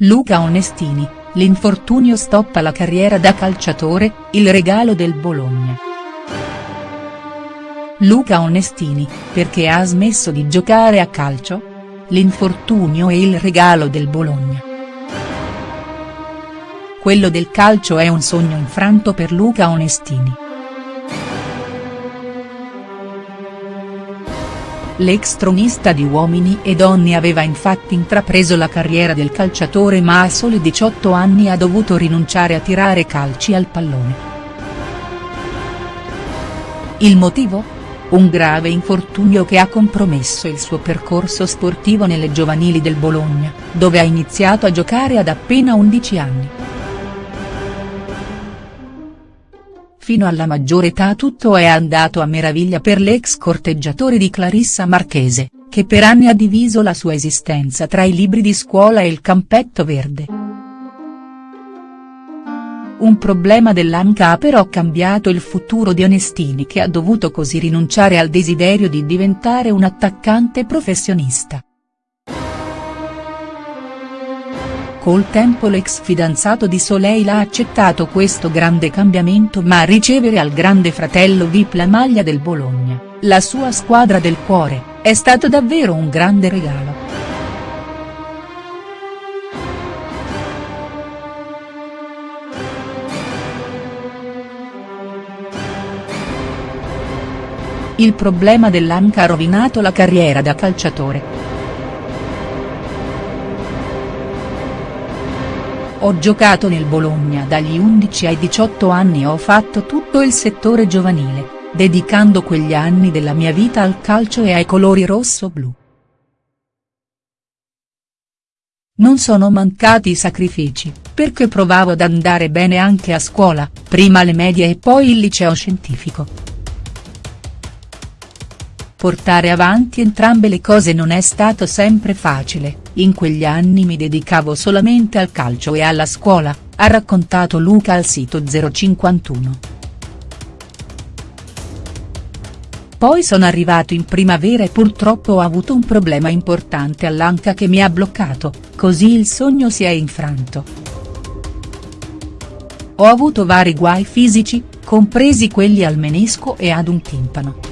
Luca Onestini, l'infortunio stoppa la carriera da calciatore, il regalo del Bologna. Luca Onestini, perché ha smesso di giocare a calcio? L'infortunio e il regalo del Bologna. Quello del calcio è un sogno infranto per Luca Onestini. L'ex tronista di Uomini e Donne aveva infatti intrapreso la carriera del calciatore ma a soli 18 anni ha dovuto rinunciare a tirare calci al pallone. Il motivo? Un grave infortunio che ha compromesso il suo percorso sportivo nelle giovanili del Bologna, dove ha iniziato a giocare ad appena 11 anni. Fino alla maggiore età tutto è andato a meraviglia per l'ex corteggiatore di Clarissa Marchese, che per anni ha diviso la sua esistenza tra i libri di scuola e il campetto verde. Un problema dell'anca ha però cambiato il futuro di Onestini che ha dovuto così rinunciare al desiderio di diventare un attaccante professionista. Col tempo l'ex fidanzato di Soleil ha accettato questo grande cambiamento ma ricevere al grande fratello Vip la maglia del Bologna, la sua squadra del cuore, è stato davvero un grande regalo. Il problema dell'Anca ha rovinato la carriera da calciatore. Ho giocato nel Bologna dagli 11 ai 18 anni e ho fatto tutto il settore giovanile, dedicando quegli anni della mia vita al calcio e ai colori rosso-blu. Non sono mancati i sacrifici, perché provavo ad andare bene anche a scuola, prima le medie e poi il liceo scientifico. Portare avanti entrambe le cose non è stato sempre facile, in quegli anni mi dedicavo solamente al calcio e alla scuola, ha raccontato Luca al sito 051. Poi sono arrivato in primavera e purtroppo ho avuto un problema importante all'anca che mi ha bloccato, così il sogno si è infranto. Ho avuto vari guai fisici, compresi quelli al menisco e ad un timpano.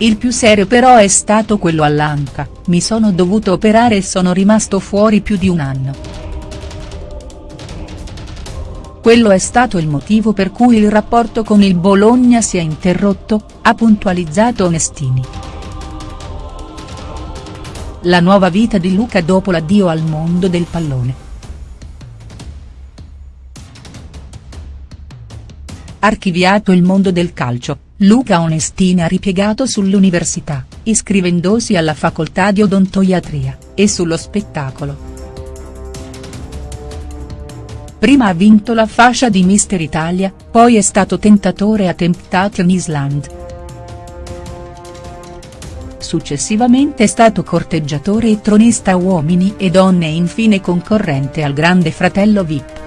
Il più serio però è stato quello all'anca, mi sono dovuto operare e sono rimasto fuori più di un anno. Quello è stato il motivo per cui il rapporto con il Bologna si è interrotto, ha puntualizzato Onestini. La nuova vita di Luca dopo l'addio al mondo del pallone. Archiviato il mondo del calcio, Luca Onestini ha ripiegato sull'università, iscrivendosi alla facoltà di odontoiatria, e sullo spettacolo. Prima ha vinto la fascia di Mister Italia, poi è stato tentatore a Temptation Island. Successivamente è stato corteggiatore e tronista uomini e donne e infine concorrente al Grande Fratello Vip.